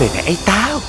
Người này ấy tao.